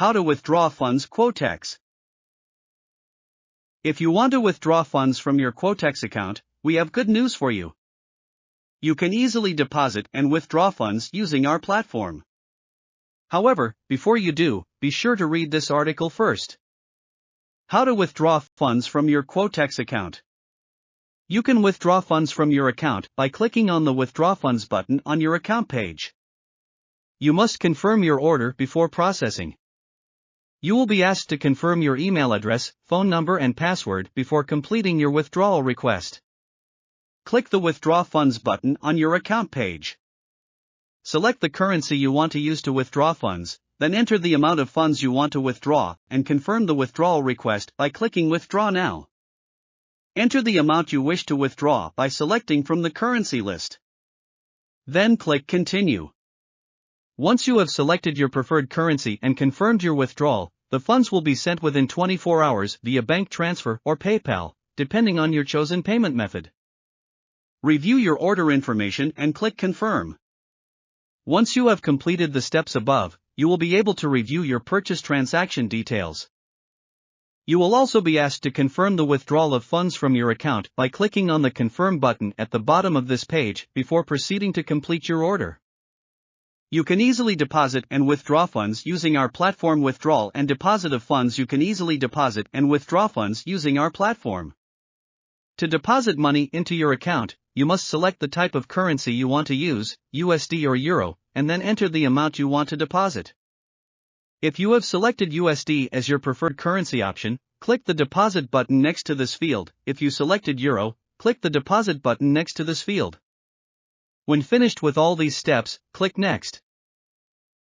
How to withdraw funds Quotex. If you want to withdraw funds from your Quotex account, we have good news for you. You can easily deposit and withdraw funds using our platform. However, before you do, be sure to read this article first. How to withdraw funds from your Quotex account. You can withdraw funds from your account by clicking on the Withdraw Funds button on your account page. You must confirm your order before processing. You will be asked to confirm your email address, phone number, and password before completing your withdrawal request. Click the Withdraw Funds button on your account page. Select the currency you want to use to withdraw funds, then enter the amount of funds you want to withdraw and confirm the withdrawal request by clicking Withdraw Now. Enter the amount you wish to withdraw by selecting from the currency list. Then click Continue. Once you have selected your preferred currency and confirmed your withdrawal, the funds will be sent within 24 hours via bank transfer or PayPal, depending on your chosen payment method. Review your order information and click Confirm. Once you have completed the steps above, you will be able to review your purchase transaction details. You will also be asked to confirm the withdrawal of funds from your account by clicking on the Confirm button at the bottom of this page before proceeding to complete your order. You can easily deposit and withdraw funds using our platform withdrawal and deposit of funds you can easily deposit and withdraw funds using our platform. To deposit money into your account, you must select the type of currency you want to use, USD or Euro, and then enter the amount you want to deposit. If you have selected USD as your preferred currency option, click the deposit button next to this field. If you selected Euro, click the deposit button next to this field. When finished with all these steps, click Next.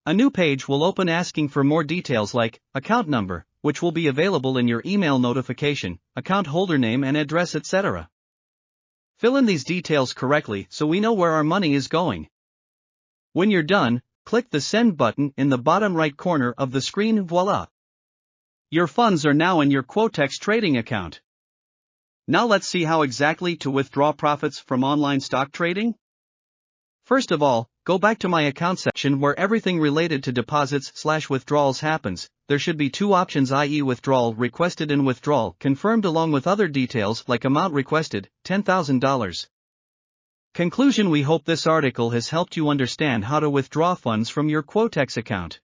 A new page will open asking for more details like account number, which will be available in your email notification, account holder name and address, etc. Fill in these details correctly so we know where our money is going. When you're done, click the Send button in the bottom right corner of the screen voila. Your funds are now in your Quotex trading account. Now let's see how exactly to withdraw profits from online stock trading. First of all, go back to my account section where everything related to deposits slash withdrawals happens. There should be two options i.e. withdrawal requested and withdrawal confirmed along with other details like amount requested, $10,000. Conclusion We hope this article has helped you understand how to withdraw funds from your Quotex account.